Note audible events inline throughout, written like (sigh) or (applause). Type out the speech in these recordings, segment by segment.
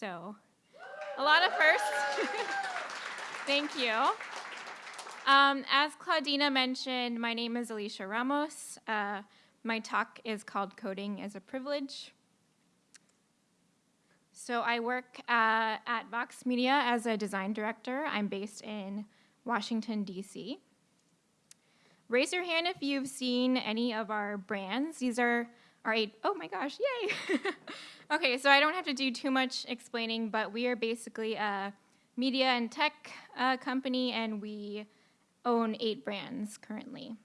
So, a lot of firsts. (laughs) Thank you. Um, as Claudina mentioned, my name is Alicia Ramos. Uh, my talk is called Coding as a Privilege. So I work uh, at Vox Media as a design director. I'm based in Washington, D.C. Raise your hand if you've seen any of our brands. These are our eight, oh my gosh, yay! (laughs) okay, so I don't have to do too much explaining, but we are basically a media and tech uh, company, and we own eight brands currently.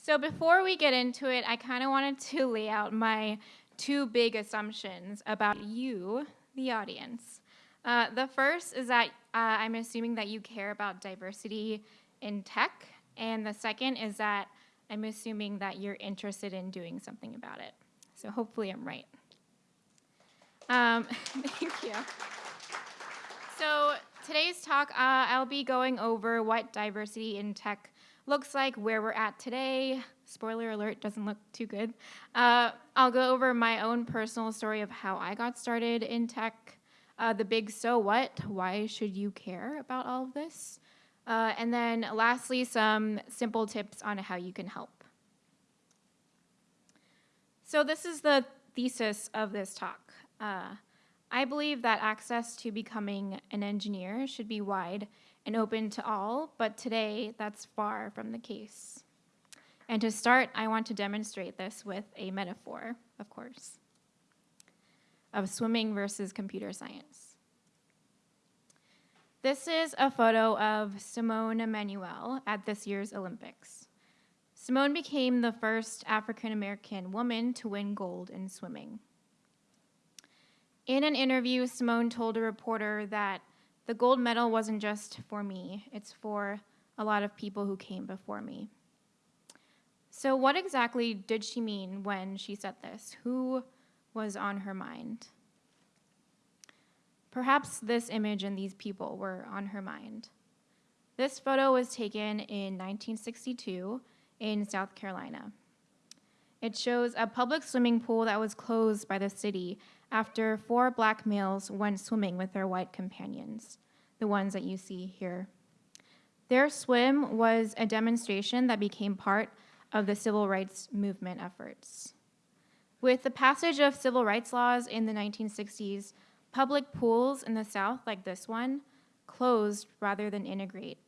So before we get into it, I kind of wanted to (laughs) lay out my two big assumptions about you, the audience. Uh, the first is that uh, I'm assuming that you care about diversity in tech, and the second is that I'm assuming that you're interested in doing something about it. So hopefully I'm right. Um, (laughs) thank you. So today's talk, uh, I'll be going over what diversity in tech looks like, where we're at today. Spoiler alert, doesn't look too good. Uh, I'll go over my own personal story of how I got started in tech, uh, the big so what, why should you care about all of this? Uh, and then lastly, some simple tips on how you can help. So this is the thesis of this talk. Uh, I believe that access to becoming an engineer should be wide and open to all, but today that's far from the case. And to start, I want to demonstrate this with a metaphor, of course, of swimming versus computer science. This is a photo of Simone Manuel at this year's Olympics. Simone became the first African American woman to win gold in swimming. In an interview, Simone told a reporter that the gold medal wasn't just for me, it's for a lot of people who came before me. So, what exactly did she mean when she said this? Who was on her mind? Perhaps this image and these people were on her mind. This photo was taken in 1962 in South Carolina. It shows a public swimming pool that was closed by the city after four black males went swimming with their white companions, the ones that you see here. Their swim was a demonstration that became part of the civil rights movement efforts. With the passage of civil rights laws in the 1960s, public pools in the South, like this one, closed rather than integrate.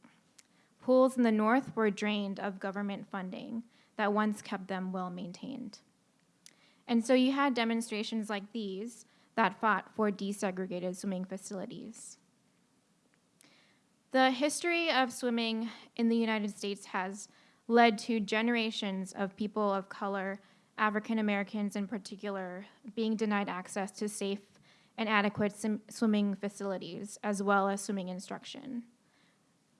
Pools in the North were drained of government funding that once kept them well maintained. And so you had demonstrations like these that fought for desegregated swimming facilities. The history of swimming in the United States has led to generations of people of color, African Americans in particular, being denied access to safe and adequate swimming facilities, as well as swimming instruction.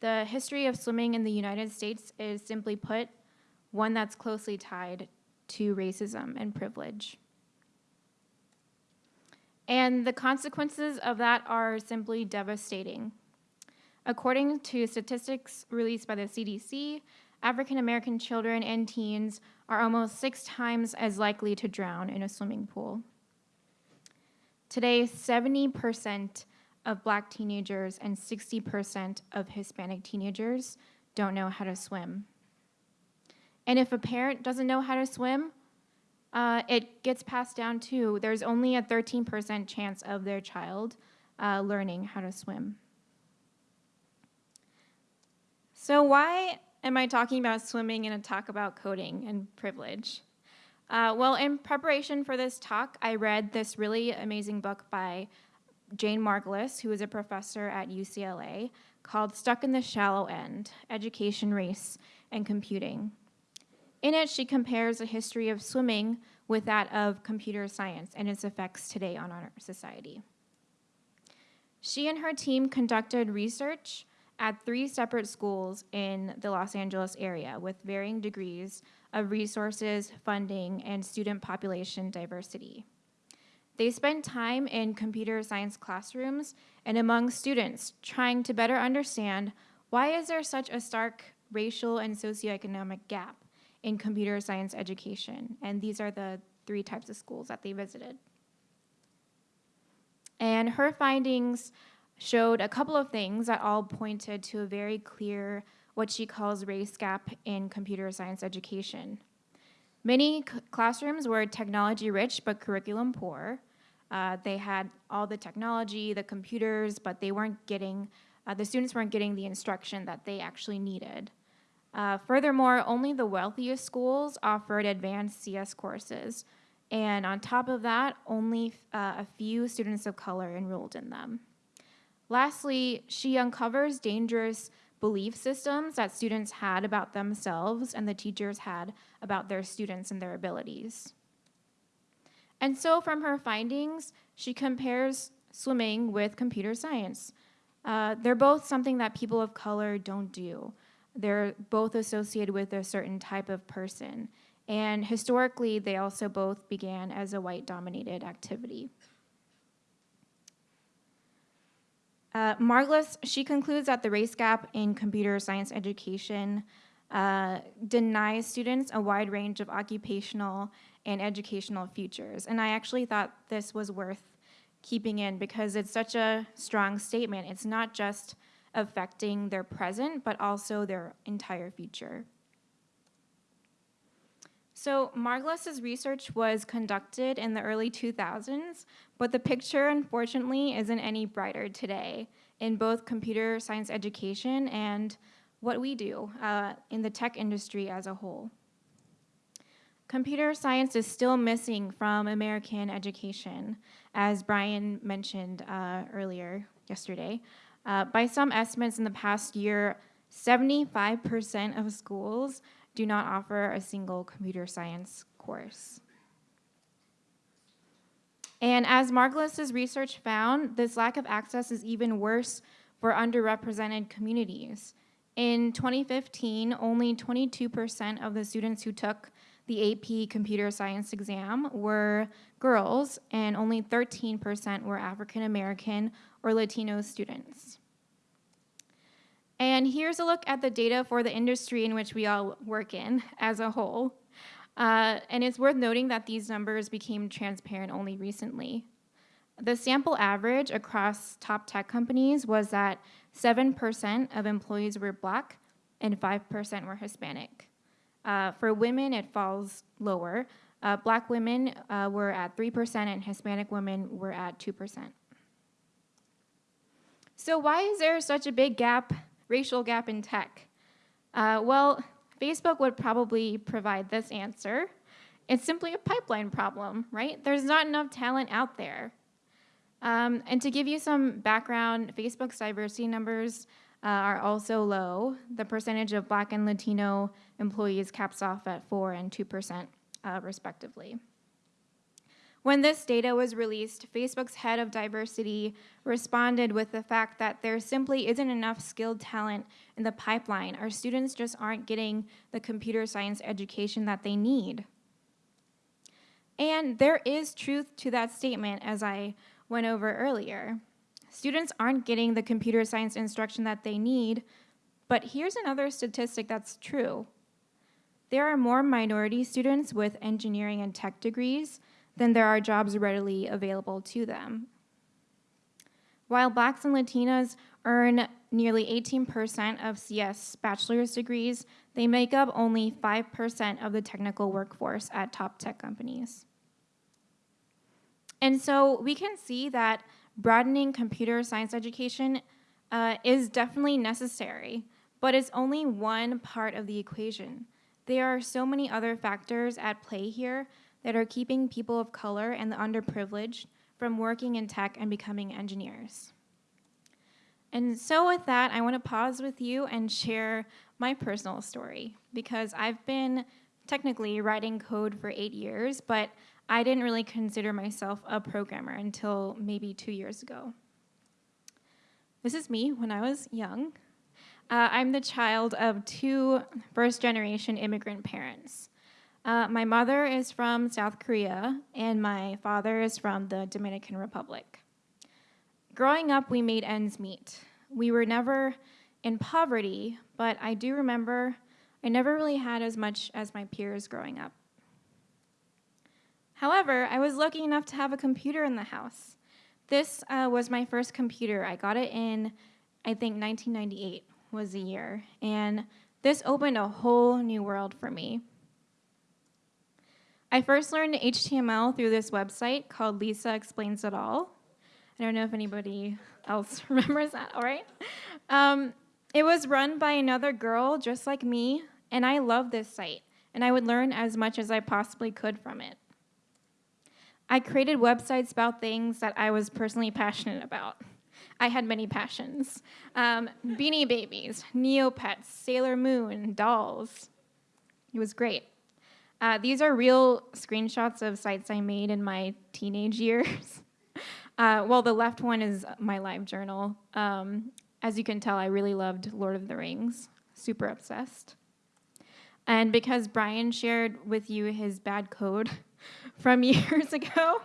The history of swimming in the United States is simply put, one that's closely tied to racism and privilege. And the consequences of that are simply devastating. According to statistics released by the CDC, African American children and teens are almost six times as likely to drown in a swimming pool. Today, 70% of black teenagers and 60% of Hispanic teenagers don't know how to swim. And if a parent doesn't know how to swim, uh, it gets passed down too. There's only a 13% chance of their child uh, learning how to swim. So why am I talking about swimming in a talk about coding and privilege? Uh, well, in preparation for this talk, I read this really amazing book by Jane Margolis, who is a professor at UCLA, called Stuck in the Shallow End, Education, Race, and Computing. In it, she compares the history of swimming with that of computer science and its effects today on our society. She and her team conducted research at three separate schools in the Los Angeles area with varying degrees of resources, funding, and student population diversity. They spent time in computer science classrooms and among students trying to better understand why is there such a stark racial and socioeconomic gap in computer science education. And these are the three types of schools that they visited. And her findings showed a couple of things that all pointed to a very clear, what she calls race gap in computer science education. Many classrooms were technology rich but curriculum poor. Uh, they had all the technology, the computers, but they weren't getting, uh, the students weren't getting the instruction that they actually needed. Uh, furthermore, only the wealthiest schools offered advanced CS courses. And on top of that, only uh, a few students of color enrolled in them. Lastly, she uncovers dangerous belief systems that students had about themselves and the teachers had about their students and their abilities. And so, from her findings, she compares swimming with computer science. Uh, they're both something that people of color don't do. They're both associated with a certain type of person. And historically, they also both began as a white dominated activity. Uh, Margolis, she concludes that the race gap in computer science education uh, denies students a wide range of occupational and educational futures. And I actually thought this was worth keeping in because it's such a strong statement. It's not just affecting their present, but also their entire future. So Margolis's research was conducted in the early 2000s, but the picture, unfortunately, isn't any brighter today in both computer science education and what we do uh, in the tech industry as a whole. Computer science is still missing from American education, as Brian mentioned uh, earlier yesterday. Uh, by some estimates in the past year, 75% of schools do not offer a single computer science course. And as Margolis's research found, this lack of access is even worse for underrepresented communities. In 2015, only 22% of the students who took the AP computer science exam were girls, and only 13% were African American or Latino students. And here's a look at the data for the industry in which we all work in as a whole. Uh, and it's worth noting that these numbers became transparent only recently. The sample average across top tech companies was that 7% of employees were black and 5% were Hispanic. Uh, for women, it falls lower. Uh, black women uh, were at 3% and Hispanic women were at 2%. So, why is there such a big gap racial gap in tech? Uh, well, Facebook would probably provide this answer. It's simply a pipeline problem, right? There's not enough talent out there. Um, and to give you some background, Facebook's diversity numbers uh, are also low. The percentage of Black and Latino employees caps off at 4 and 2%, uh, respectively. When this data was released, Facebook's head of diversity responded with the fact that there simply isn't enough skilled talent in the pipeline. Our students just aren't getting the computer science education that they need. And there is truth to that statement, as I went over earlier. Students aren't getting the computer science instruction that they need, but here's another statistic that's true. There are more minority students with engineering and tech degrees than there are jobs readily available to them. While blacks and Latinas earn nearly 18% of CS bachelor's degrees, they make up only 5% of the technical workforce at top tech companies. And so we can see that broadening computer science education uh, is definitely necessary, but it's only one part of the equation. There are so many other factors at play here that are keeping people of color and the underprivileged from working in tech and becoming engineers. And so, with that, I want to pause with you and share my personal story because I've been technically writing code for eight years, but I didn't really consider myself a programmer until maybe two years ago. This is me when I was young. Uh, I'm the child of two first generation immigrant parents. Uh, my mother is from South Korea, and my father is from the Dominican Republic. Growing up, we made ends meet. We were never in poverty, but I do remember I never really had as much as my peers growing up. However, I was lucky enough to have a computer in the house. This uh, was my first computer. I got it in, I think, 1998 was the year. And this opened a whole new world for me. I first learned HTML through this website called Lisa Explains It All. I don't know if anybody else (laughs) remembers that, all right? Um, it was run by another girl just like me, and I loved this site, and I would learn as much as I possibly could from it. I created websites about things that I was personally passionate about. I had many passions um, beanie babies, Neopets, Sailor Moon, dolls. It was great. Uh, these are real screenshots of sites I made in my teenage years. (laughs) Uh, well, the left one is my live journal. Um, as you can tell, I really loved Lord of the Rings, super obsessed. And because Brian shared with you his bad code (laughs) from (laughs) years ago,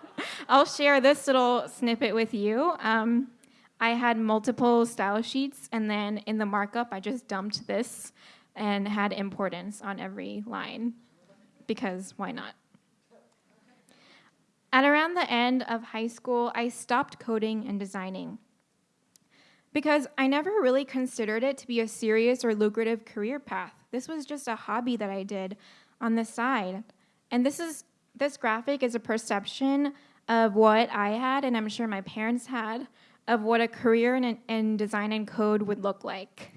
I'll share this little snippet with you. Um, I had multiple style sheets, and then in the markup, I just dumped this and had importance on every line because why not? At around the end of high school, I stopped coding and designing because I never really considered it to be a serious or lucrative career path. This was just a hobby that I did on the side. And this is this graphic is a perception of what I had and I'm sure my parents had of what a career in, in design and code would look like.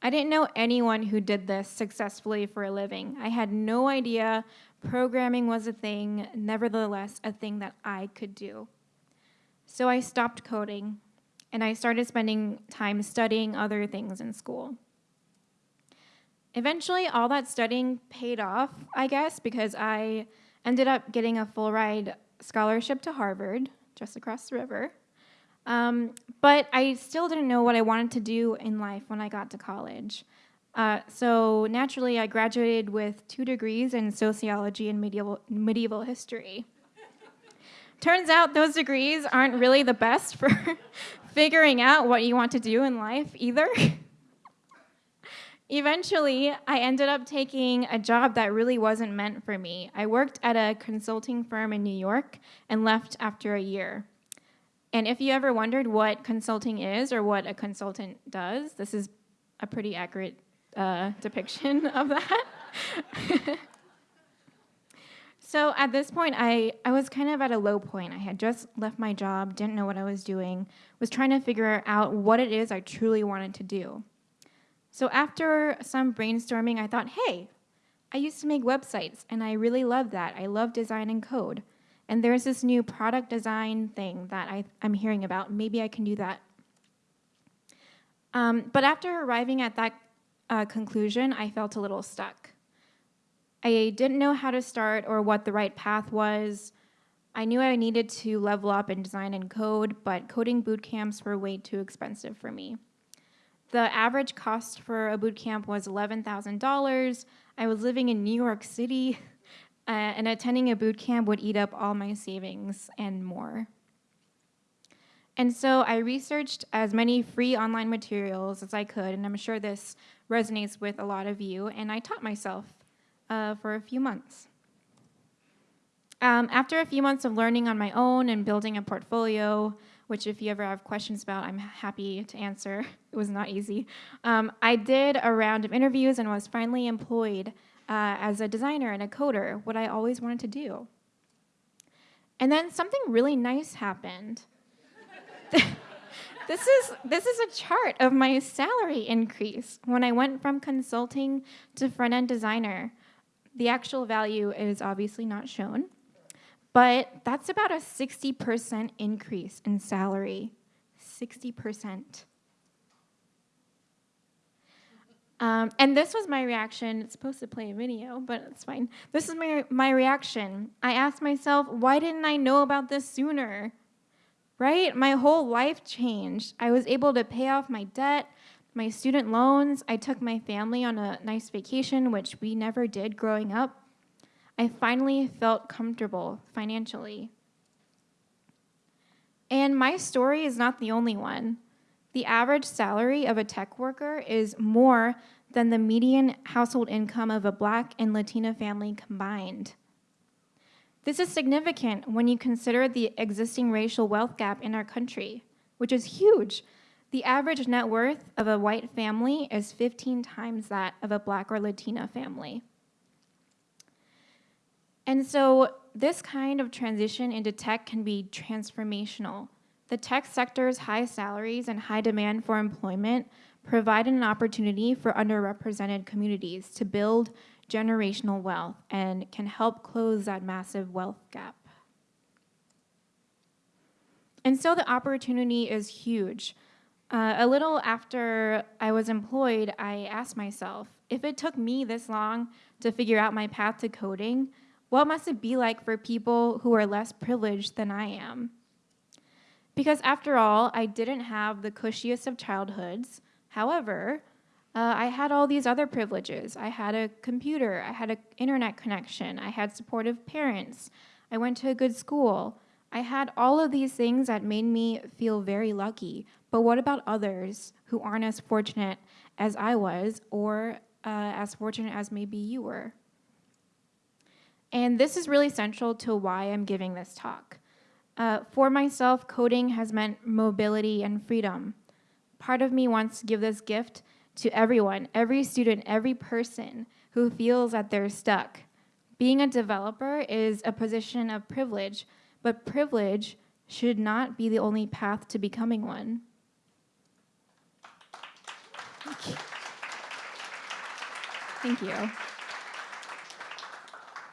I didn't know anyone who did this successfully for a living. I had no idea programming was a thing, nevertheless, a thing that I could do. So I stopped coding and I started spending time studying other things in school. Eventually, all that studying paid off, I guess, because I ended up getting a full ride scholarship to Harvard, just across the river. Um, but I still didn't know what I wanted to do in life when I got to college. Uh, so naturally, I graduated with two degrees in sociology and medieval, medieval history. Turns out those degrees aren't really the best for (laughs) figuring out what you want to do in life either. (laughs) Eventually, I ended up taking a job that really wasn't meant for me. I worked at a consulting firm in New York and left after a year. And if you ever wondered what consulting is or what a consultant does, this is a pretty accurate uh, depiction (laughs) of that. (laughs) so at this point, I, I was kind of at a low point. I had just left my job, didn't know what I was doing, was trying to figure out what it is I truly wanted to do. So after some brainstorming, I thought, hey, I used to make websites and I really love that. I love design and code. And there's this new product design thing that I, am hearing about. Maybe I can do that. Um, but after arriving at that uh, conclusion, I felt a little stuck. I didn't know how to start or what the right path was. I knew I needed to level up in design and code, but coding boot camps were way too expensive for me. The average cost for a boot camp was $11,000. I was living in New York City, uh, and attending a boot camp would eat up all my savings and more. And so I researched as many free online materials as I could, and I'm sure this resonates with a lot of you, and I taught myself uh, for a few months. Um, after a few months of learning on my own and building a portfolio, which if you ever have questions about, I'm happy to answer. (laughs) It was not easy. Um, I did a round of interviews and was finally employed uh, as a designer and a coder, what I always wanted to do. And then something really nice happened. (laughs) this is this is a chart of my salary increase when I went from consulting to front end designer. The actual value is obviously not shown. But that's about a 60% increase in salary. 60%. Um, and this was my reaction. It's supposed to play a video, but it's fine. This is my, my reaction. I asked myself, why didn't I know about this sooner? Right? My whole life changed. I was able to pay off my debt, my student loans. I took my family on a nice vacation, which we never did growing up. I finally felt comfortable financially. And my story is not the only one. The average salary of a tech worker is more than the median household income of a black and Latina family combined. This is significant when you consider the existing racial wealth gap in our country, which is huge. The average net worth of a white family is 15 times that of a black or Latina family. And so this kind of transition into tech can be transformational. The tech sector's high salaries and high demand for employment provide an opportunity for underrepresented communities to build generational wealth and can help close that massive wealth gap. And so the opportunity is huge. Uh, a little after I was employed, I asked myself, if it took me this long to figure out my path to coding, what must it be like for people who are less privileged than I am? Because after all, I didn't have the cushiest of childhoods. However, uh, I had all these other privileges. I had a computer, I had an internet connection, I had supportive parents, I went to a good school. I had all of these things that made me feel very lucky. But what about others who aren't as fortunate as I was, or uh, as fortunate as maybe you were? And this is really central to why I'm giving this talk. Uh, for myself, coding has meant mobility and freedom. Part of me wants to give this gift to everyone, every student, every person who feels that they're stuck. Being a developer is a position of privilege, but privilege should not be the only path to becoming one. Thank you.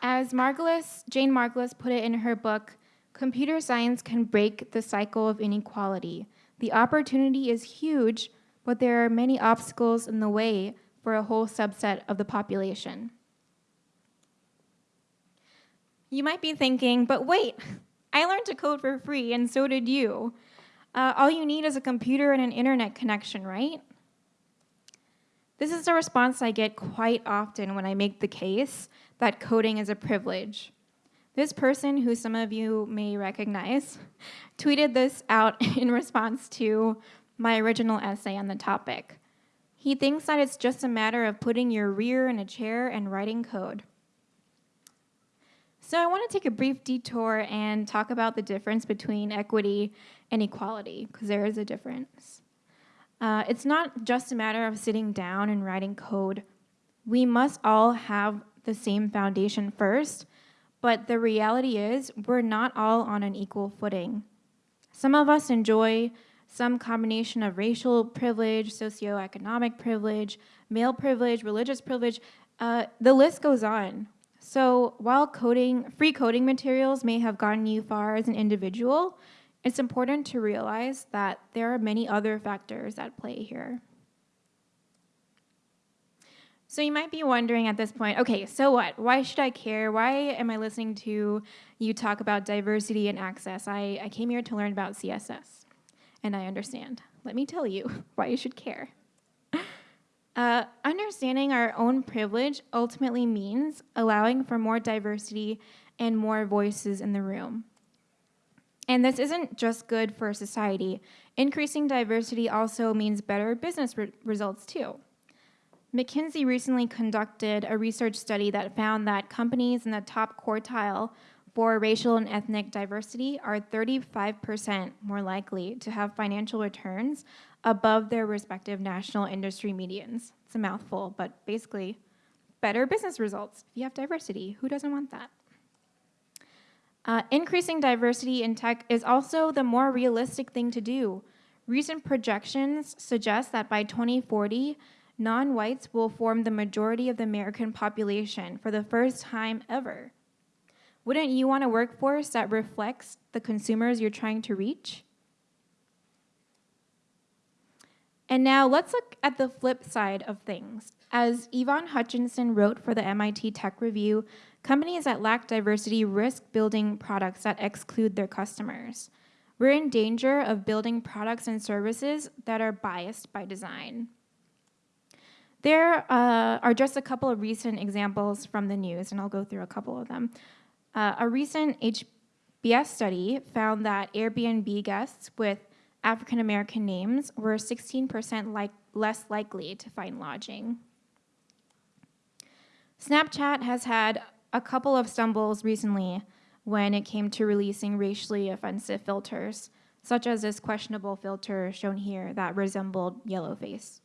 As Margolis, Jane Margolis put it in her book, computer science can break the cycle of inequality. The opportunity is huge, but there are many obstacles in the way for a whole subset of the population. You might be thinking, but wait, I learned to code for free, and so did you. Uh, all you need is a computer and an internet connection, right? This is a response I get quite often when I make the case that coding is a privilege. This person, who some of you may recognize, (laughs) tweeted this out (laughs) in response to my original essay on the topic. He thinks that it's just a matter of putting your rear in a chair and writing code. So I want to take a brief detour and talk about the difference between equity and equality, because there is a difference. Uh, it's not just a matter of sitting down and writing code. We must all have the same foundation first, but the reality is we're not all on an equal footing. Some of us enjoy some combination of racial privilege, socioeconomic privilege, male privilege, religious privilege, uh, the list goes on. So while coding, free coding materials may have gotten you far as an individual, it's important to realize that there are many other factors at play here. So you might be wondering at this point, okay, so what? Why should I care? Why am I listening to you talk about diversity and access? I, I came here to learn about CSS, and I understand. Let me tell you (laughs) why you should care. Uh, understanding our own privilege ultimately means allowing for more diversity and more voices in the room. And this isn't just good for society. Increasing diversity also means better business re results too. McKinsey recently conducted a research study that found that companies in the top quartile for racial and ethnic diversity are 35% more likely to have financial returns above their respective national industry medians. It's a mouthful, but basically, better business results. If you have diversity, who doesn't want that? Uh, increasing diversity in tech is also the more realistic thing to do. Recent projections suggest that by 2040, non-whites will form the majority of the American population for the first time ever. Wouldn't you want a workforce that reflects the consumers you're trying to reach? And now let's look at the flip side of things. As Y-Vonne Hutchinson wrote for the MIT Tech Review, companies that lack diversity risk building products that exclude their customers. We're in danger of building products and services that are biased by design. There uh, are just a couple of recent examples from the news, and I'll go through a couple of them. Uh, a recent HBS study found that Airbnb guests with African American names were 16% like, less likely to find lodging. Snapchat has had a couple of stumbles recently. when it came to releasing racially offensive filters, such as this questionable filter shown here that resembled Yellowface.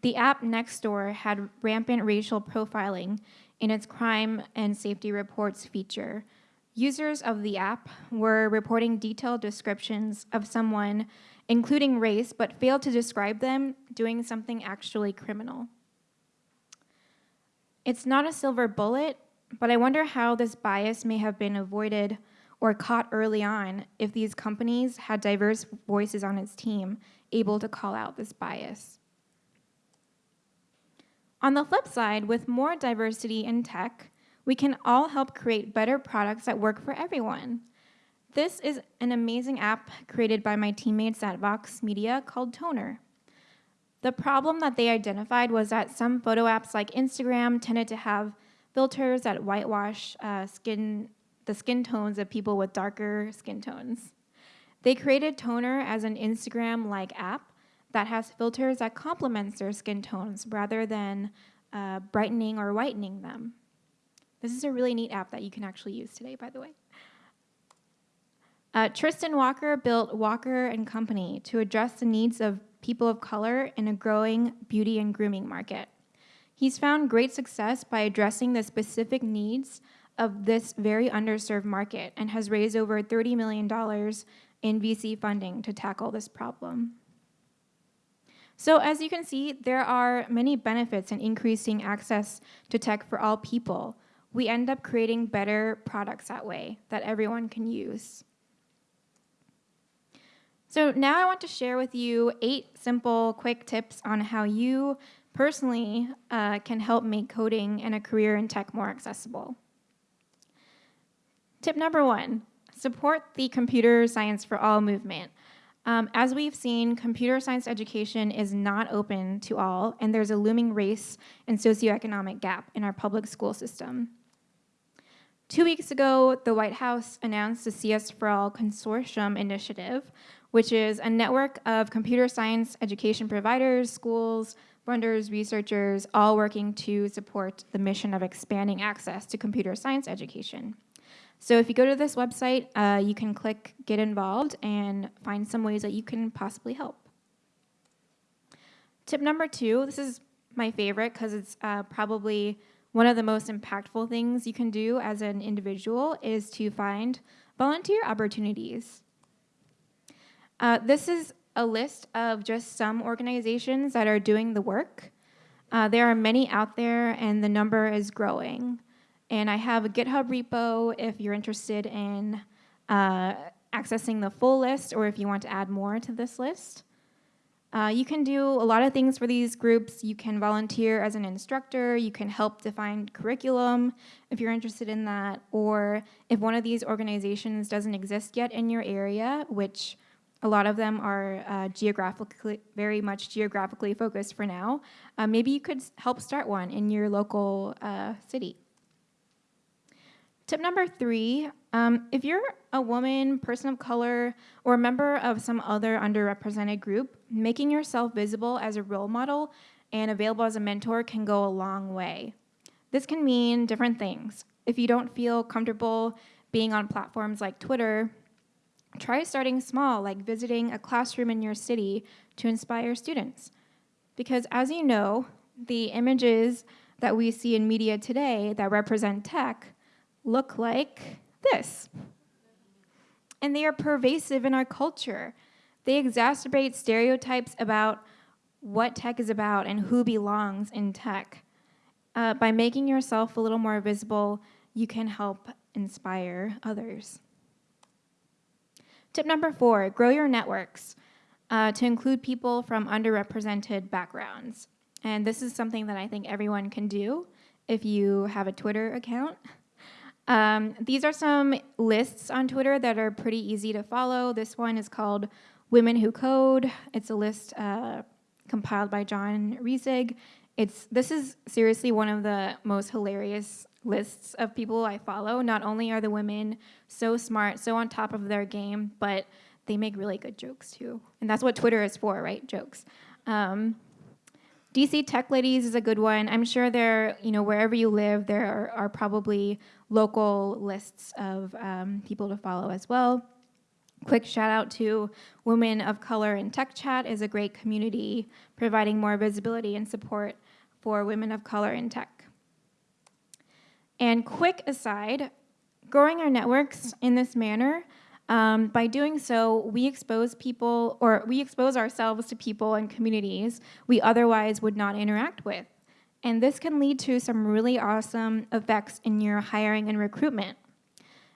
The app Nextdoor had rampant racial profiling in its crime and safety reports feature. Users of the app were reporting detailed descriptions of someone, including race, but failed to describe them doing something actually criminal. It's not a silver bullet, but I wonder how this bias may have been avoided or caught early on if these companies had diverse voices on its team able to call out this bias. On the flip side, with more diversity in tech, we can all help create better products that work for everyone. This is an amazing app created by my teammates at Vox Media called Toner. The problem that they identified was that some photo apps like Instagram tended to have filters that whitewash uh, skin, the skin tones of people with darker skin tones. They created Toner as an Instagram-like app that has filters that complements their skin tones rather than uh, brightening or whitening them. This is a really neat app that you can actually use today, by the way. Uh, Tristan Walker built Walker and Company to address the needs of people of color in a growing beauty and grooming market. He's found great success by addressing the specific needs of this very underserved market and has raised over $30 million in VC funding to tackle this problem. So as you can see, there are many benefits in increasing access to tech for all people. We end up creating better products that way that everyone can use. So now I want to share with you eight simple, quick tips on how you personally uh, can help make coding and a career in tech more accessible. Tip number one, support the computer science for all movement. Um, as we've seen, computer science education is not open to all, and there's a looming race and socioeconomic gap in our public school system. Two weeks ago, the White House announced the CS for All Consortium initiative, which is a network of computer science education providers, schools, funders, researchers, all working to support the mission of expanding access to computer science education. So if you go to this website, uh, you can click Get Involved and find some ways that you can possibly help. Tip number two, this is my favorite because it's uh, probably one of the most impactful things you can do as an individual is to find volunteer opportunities. Uh, this is a list of just some organizations that are doing the work. Uh, there are many out there and the number is growing. And I have a GitHub repo if you're interested in uh, accessing the full list or if you want to add more to this list. Uh, you can do a lot of things for these groups. You can volunteer as an instructor. You can help define curriculum if you're interested in that. Or if one of these organizations doesn't exist yet in your area, which a lot of them are uh, geographically, very much geographically focused for now, uh, maybe you could help start one in your local uh, city. Tip number three, um, if you're a woman, person of color, or a member of some other underrepresented group, making yourself visible as a role model and available as a mentor can go a long way. This can mean different things. If you don't feel comfortable being on platforms like Twitter, try starting small, like visiting a classroom in your city to inspire students. Because as you know, the images that we see in media today that represent tech look like this. And they are pervasive in our culture. They exacerbate stereotypes about what tech is about and who belongs in tech. Uh, by making yourself a little more visible, you can help inspire others. Tip number four, grow your networks uh, to include people from underrepresented backgrounds. And this is something that I think everyone can do if you have a Twitter account. Um, these are some lists on Twitter that are pretty easy to follow. This one is called Women Who Code. It's a list uh, compiled by John Resig. It's, this is seriously one of the most hilarious lists of people I follow. Not only are the women so smart, so on top of their game, but they make really good jokes too. And that's what Twitter is for, right? Jokes. Um, DC Tech Ladies is a good one. I'm sure there, you know, wherever you live, there are, are probably local lists of um, people to follow as well. Quick shout out to Women of Color in Tech Chat is a great community providing more visibility and support for women of color in tech. And quick aside, growing our networks in this manner, um, by doing so, we expose people or we expose ourselves to people and communities we otherwise would not interact with. And this can lead to some really awesome effects in your hiring and recruitment.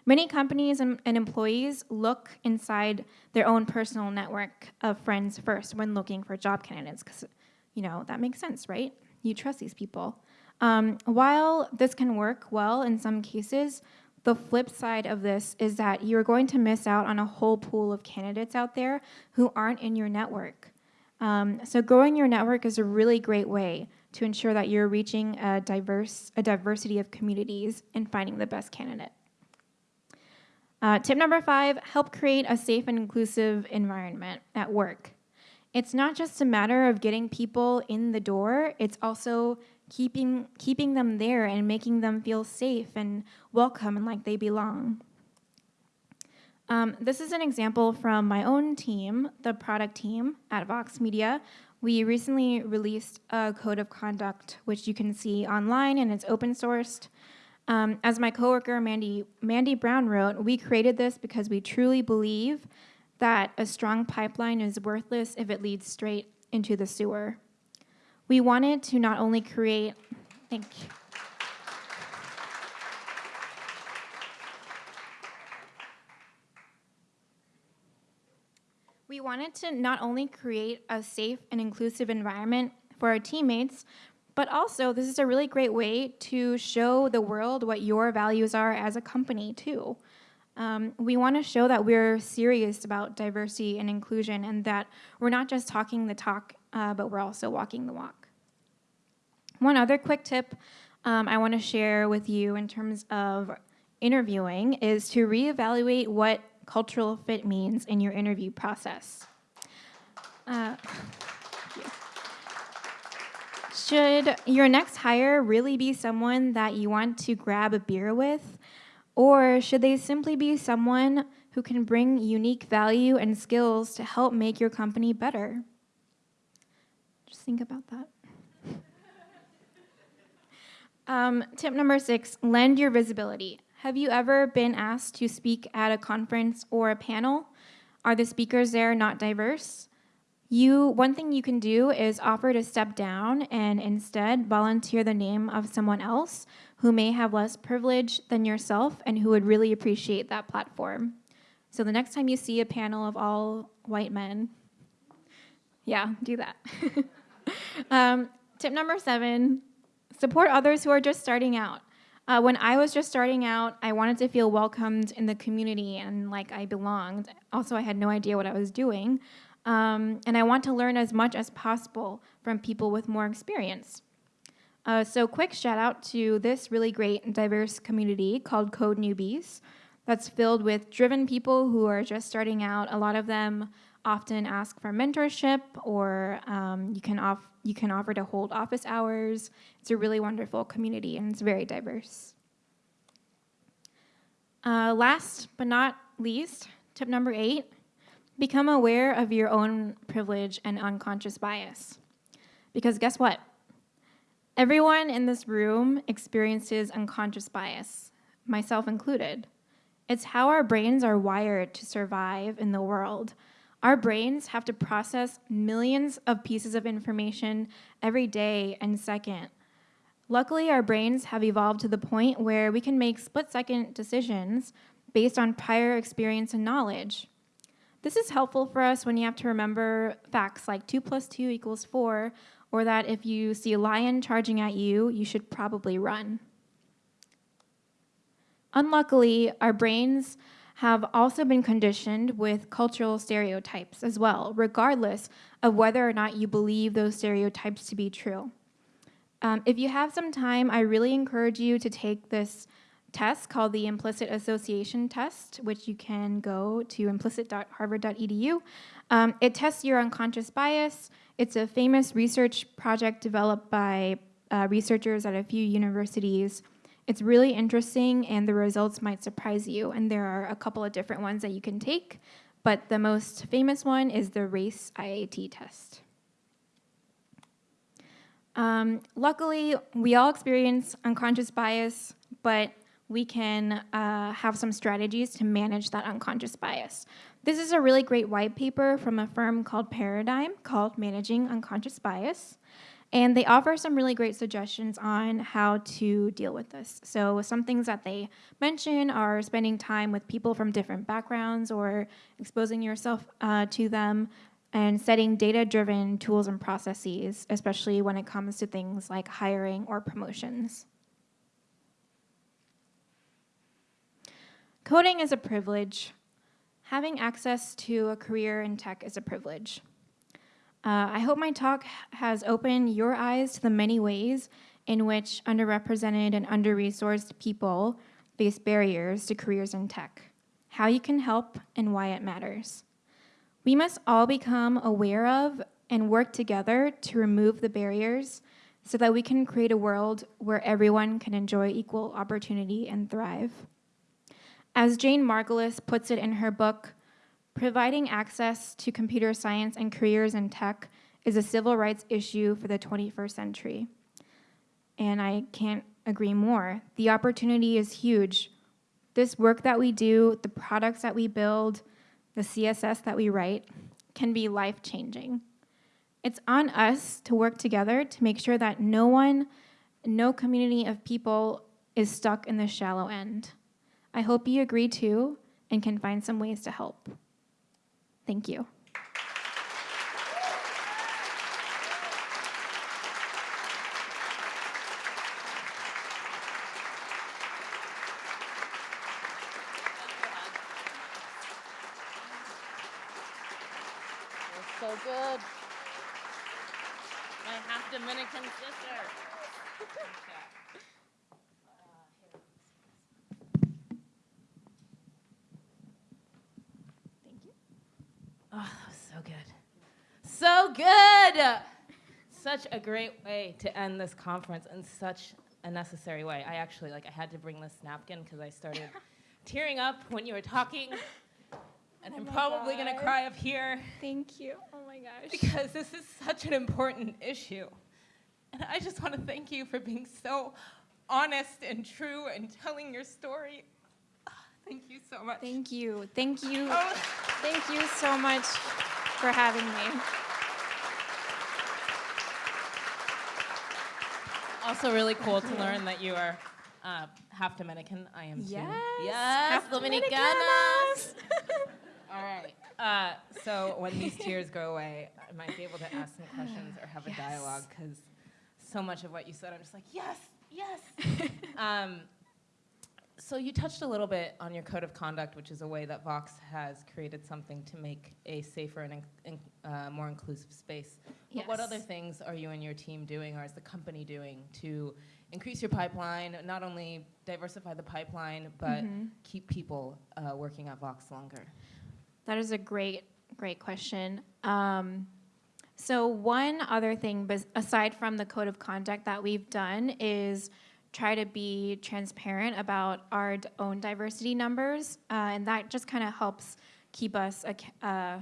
Many companies and, and, employees look inside their own personal network of friends first when looking for job candidates because, you know, that makes sense, right? You trust these people. Um, while this can work well in some cases, the flip side of this is that you're going to miss out on a whole pool of candidates out there who aren't in your network. Um, so growing your network is a really great way to ensure that you're reaching a diverse a diversity of communities and finding the best candidate. Uh, tip number five, help create a safe and inclusive environment at work. It's not just a matter of getting people in the door, it's also keeping, keeping them there and making them feel safe and welcome and like they belong. Um, this is an example from my own team, the product team at Vox Media. We recently released a code of conduct, which you can see online and it's open sourced. Um, as my coworker Mandy, Mandy Brown wrote, we created this because we truly believe that a strong pipeline is worthless if it leads straight into the sewer. We wanted to not only create, thank you. We wanted to not only create a safe and inclusive environment for our teammates, but also, this is a really great way to show the world what your values are as a company, too. Um, we want to show that we're serious about diversity and inclusion and that we're not just talking the talk, uh, but we're also walking the walk. One other quick tip um, I want to share with you in terms of interviewing is to reevaluate what cultural fit means in your interview process. Uh, should your next hire really be someone that you want to grab a beer with? Or should they simply be someone who can bring unique value and skills to help make your company better? Just think about that. (laughs) um, tip number six lend your visibility. Have you ever been asked to speak at a conference or a panel? Are the speakers there not diverse? You, one thing you can do is offer to step down and instead volunteer the name of someone else who may have less privilege than yourself and who would really appreciate that platform. So the next time you see a panel of all white men, yeah, do that. (laughs) um, tip number seven, support others who are just starting out. Uh, when I was just starting out, I wanted to feel welcomed in the community and like I belonged. Also, I had no idea what I was doing. Um, and I want to learn as much as possible from people with more experience. Uh, so quick shout out to this really great and diverse community called Code Newbies that's filled with driven people who are just starting out. A lot of them often ask for mentorship or um, you, can off you can offer to hold office hours. It's a really wonderful community and it's very diverse. Uh, last but not least, tip number eight, Become aware of your own privilege and unconscious bias. Because guess what? Everyone in this room experiences unconscious bias, myself included. It's how our brains are wired to survive in the world. Our brains have to process millions of pieces of information every day and second. Luckily, our brains have evolved to the point where we can make split second decisions based on prior experience and knowledge. This is helpful for us when you have to remember facts like 2 plus 2 equals 4, or that if you see a lion charging at you, you should probably run. Unluckily, our brains have also been conditioned with cultural stereotypes as well, regardless of whether or not you believe those stereotypes to be true. Um, if you have some time, I really encourage you to take this test called the Implicit Association Test, which you can go to implicit.harvard.edu. Um, it tests your unconscious bias. It's a famous research project developed by uh, researchers at a few universities. It's really interesting, and the results might surprise you. And there are a couple of different ones that you can take, but the most famous one is the RACE IAT test. Um, luckily, we all experience unconscious bias, but we can uh, have some strategies to manage that unconscious bias. This is a really great white paper from a firm called Paradigm called Managing Unconscious Bias. And they offer some really great suggestions on how to deal with this. So, some things that they mention are spending time with people from different backgrounds or exposing yourself uh, to them, and setting data driven tools and processes, especially when it comes to things like hiring or promotions. Coding is a privilege. Having access to a career in tech is a privilege. Uh, I hope my talk has opened your eyes to the many ways in which underrepresented and under-resourced people face barriers to careers in tech, how you can help, and why it matters. We must all become aware of and work together to remove the barriers so that we can create a world where everyone can enjoy equal opportunity and thrive. As Jane Margolis puts it in her book, providing access to computer science and careers in tech is a civil rights issue for the 21st century. And I can't agree more. The opportunity is huge. This work that we do, the products that we build, the CSS that we write, can be life changing. It's on us to work together to make sure that no one, no community of people is stuck in the shallow end. I hope you agree too and can find some ways to help. Thank you. so good. My half Dominican sister. Thank you. Oh, that was so good. So good. Such a great way to end this conference in such a necessary way. I actually like I had to bring this napkin because I started (laughs) tearing up when you were talking. And Oh I'm probably gonna cry up here Thank you. Oh my gosh. because this is such an important issue. And I just want to thank you for being so honest and true and telling your story. Thank you so much. Thank you. Thank you. Oh, Thank you so much for having me. Also, really cool to learn that you are uh, half Dominican. I am too. Yes. Yes, Half Dominicanas. (laughs) All right. Uh, so when these tears go away, I might be able to ask some questions or have a Yes. dialogue because so much of what you said, I'm just like, yes, yes. (laughs) um, so you touched a little bit on your code of conduct, which is a way that Vox has created something to make a safer and in, uh, more inclusive space. But what other things are you and your team doing, or is the company doing, to increase your pipeline, not only diversify the pipeline, but Mhm. keep people uh, working at Vox longer? That is a great, great question. Um, so one other thing, aside from the code of conduct that we've done, is try to be transparent about our own diversity numbers, uh, and that just kind of helps keep us uh,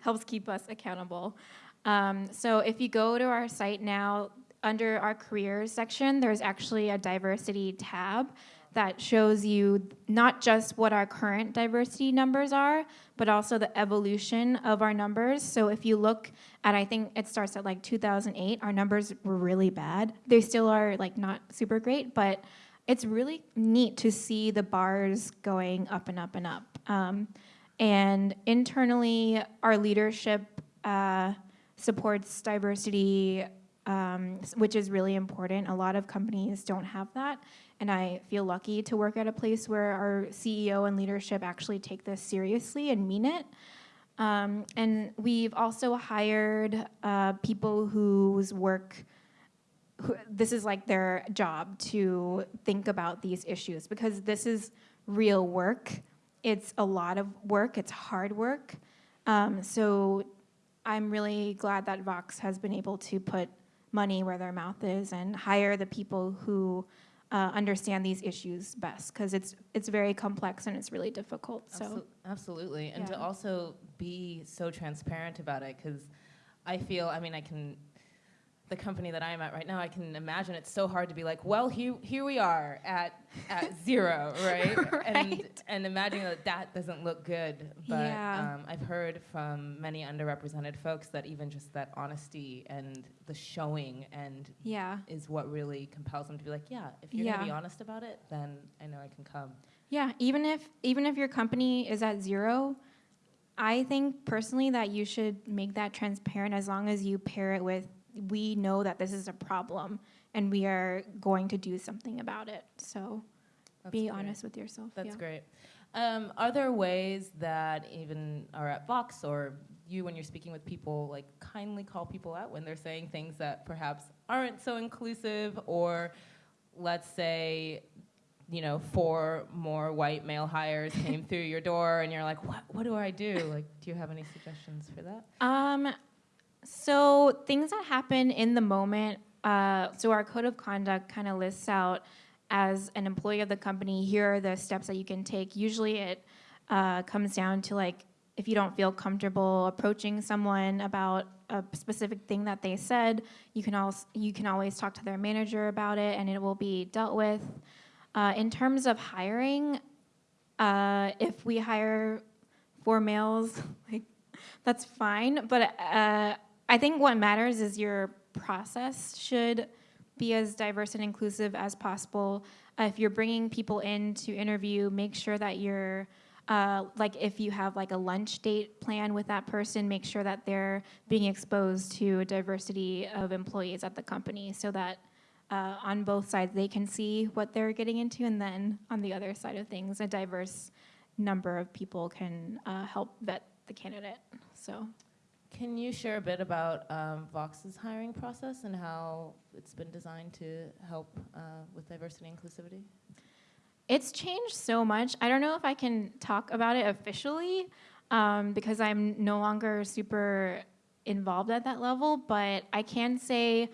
helps keep us accountable. Um, so if you go to our site now, under our careers section, there's actually a diversity tab that shows you not just what our current diversity numbers are, but also the evolution of our numbers. So if you look at, I think it starts at like 2008, our numbers were really bad. They still are like not super great, but it's really neat to see the bars going up and up and up. Um, and internally, our leadership uh, supports diversity, um, which is really important. A lot of companies don't have that. And I feel lucky to work at a place where our CEO and leadership actually take this seriously and mean it. Um, and we've also hired uh, people whose work, who, this is like their job to think about these issues because this is real work. It's a lot of work, it's hard work. Um, so I'm really glad that Vox has been able to put money where their mouth is and hire the people who uh, understand these issues best because it's it's very complex and it's really difficult. So Absol- Absolutely. And to also be so transparent about it, because I feel, I mean, I can, the company that I'm at right now, I can imagine it's so hard to be like, well, here, here we are at, at (laughs) zero, right? And, Right. and imagining that that doesn't look good. But Yeah. um, I've heard from many underrepresented folks that even just that honesty and the showing and yeah, is what really compels them to be like, yeah, if you're going to be honest about it, then I know I can come. yeah. Even if even if your company is at zero, I think personally that you should make that transparent as long as you pair it with we know that this is a problem and we are going to do something about it. So That's be great. honest with yourself. That's yeah. great. Um, are there ways that even are at Vox or you, when you're speaking with people, like kindly call people out when they're saying things that perhaps aren't so inclusive, or let's say, you know, four more white male hires came (laughs) through your door, and you're like, what? What do I do? Like, do you have any suggestions for that? Um, so things that happen in the moment. Uh, so our code of conduct kind of lists out as an employee of the company. Here are the steps that you can take. Usually, it uh, comes down to like if you don't feel comfortable approaching someone about a specific thing that they said, you can also you can always talk to their manager about it, and it will be dealt with. Uh, in terms of hiring, uh, if we hire four males, (laughs) like that's fine. But uh, I think what matters is your process should be as diverse and inclusive as possible. Uh, if you're bringing people in to interview, make sure that you're uh, like if you have like a lunch date plan with that person, make sure that they're being exposed to a diversity of employees at the company, so that uh, on both sides they can see what they're getting into, and then on the other side of things, a diverse number of people can uh, help vet the candidate. So. Can you share a bit about um, Vox's hiring process and how it's been designed to help uh, with diversity and inclusivity? It's changed so much. I don't know if I can talk about it officially um, because I'm no longer super involved at that level, but I can say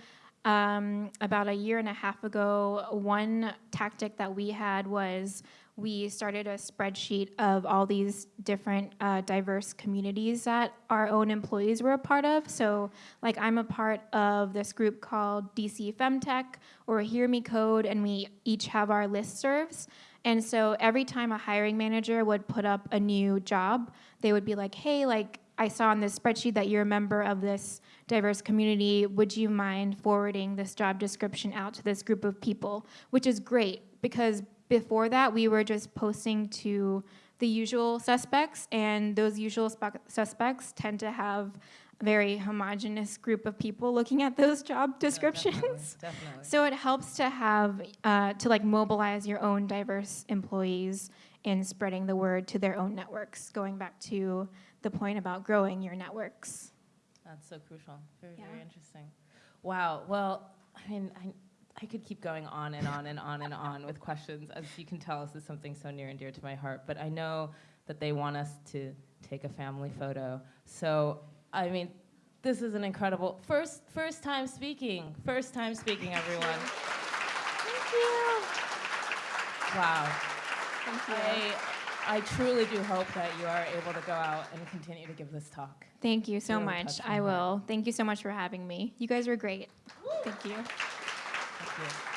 um, about a year and a half ago, one tactic that we had was we started a spreadsheet of all these different uh, diverse communities that our own employees were a part of. So, like, I'm a part of this group called DC Femtech or Hear Me Code, and we each have our listservs. And so, every time a hiring manager would put up a new job, they would be like, hey, like, I saw on this spreadsheet that you're a member of this diverse community. Would you mind forwarding this job description out to this group of people? Which is great because before that, we were just posting to the usual suspects, and those usual suspects tend to have a very homogenous group of people looking at those job descriptions. Definitely. definitely. So it helps to have uh, to like mobilize your own diverse employees in spreading the word to their own networks. Going back to the point about growing your networks. That's so crucial. Very, Yeah. very interesting. Wow. Well, I mean, I, I could keep going on and on and on and on with questions. As you can tell, this is something so near and dear to my heart. But I know that they want us to take a family photo. So, I mean, this is an incredible first first time speaking. First time speaking, everyone. Thank you. Wow. Thank you. I, I truly do hope that you are able to go out and continue to give this talk. Thank you so much. I heart. will. Thank you so much for having me. You guys were great. Thank you. Thank you.